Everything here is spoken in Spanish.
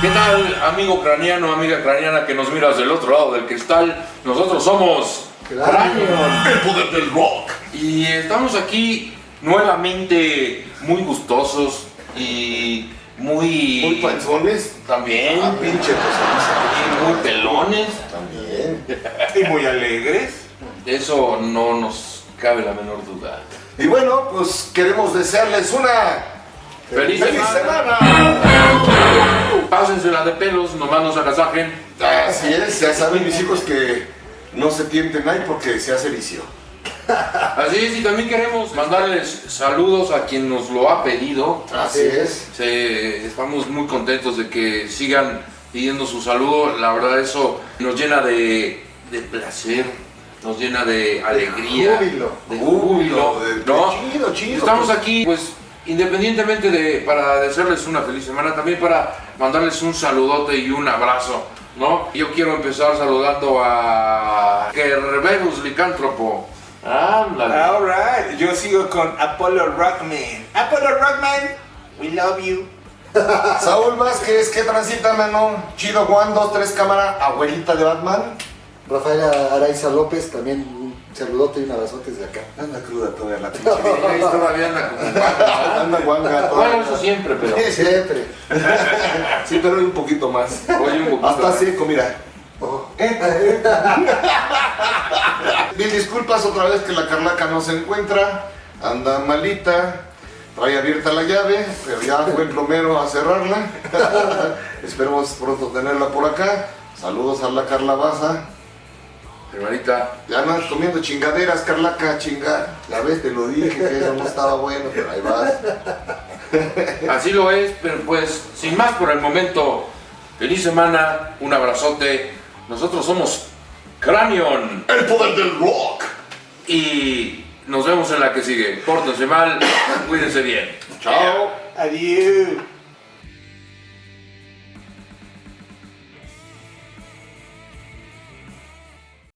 ¿Qué tal, amigo craneano, amiga craneana que nos miras del otro lado del cristal? Nosotros somos Cranion. el poder del rock. Y estamos aquí nuevamente muy gustosos y muy... Muy panzones. También. Ah, pinche y muy pelones. También. Y muy alegres. Eso no nos cabe la menor duda. Y bueno, pues queremos desearles una ¡Feliz, feliz semana! Pásensela de pelos, nomás no se agasajen. Así es, ya saben mis hijos que no se tienten ahí porque se hace vicio. Así es, y también queremos mandarles saludos a quien nos lo ha pedido. Así es. Se- estamos muy contentos de que sigan pidiendo su saludo. La verdad eso nos llena de, de placer, nos llena de alegría, júbilo. de júbilo, De- de ¿no? chido, chido. Estamos aquí, pues, independientemente de para desearles una feliz semana, también para mandarles un saludote y un abrazo, ¿no? Yo quiero empezar saludando a Kerberos Licántropo. Ándale. Alright, yo sigo con Apollo Rockman. Apollo Rockman, we love you. Saúl Vázquez, ¿qué transita, mano? Chido Juan, 2, 3 cámara, abuelita de Batman. Rafaela Araiza López, también un saludote y un abrazote desde acá. Anda cruda todavía la pinche Ahí todavía anda como. Anda guanga Bueno, eso siempre, pero Siempre. Sí, pero un poquito más. oye un poquito. Hasta seco, mira. Oh. Mil disculpas otra vez que la Carlaca no se encuentra. Anda malita. Trae abierta la llave, pero ya fue el plomero a cerrarla. Esperemos pronto tenerla por acá. Saludos a la Carla Baza. Hermanita, Ya andas comiendo chingaderas, Carlaca, chingar. Ya ves, te lo dije que eso no estaba bueno, pero ahí vas. así lo es, pero pues, sin más por el momento, feliz semana, un abrazote. Nosotros somos Cranion El poder del rock. y nos vemos en la que sigue. Pórtense mal, cuídense bien. Chao. Adiós.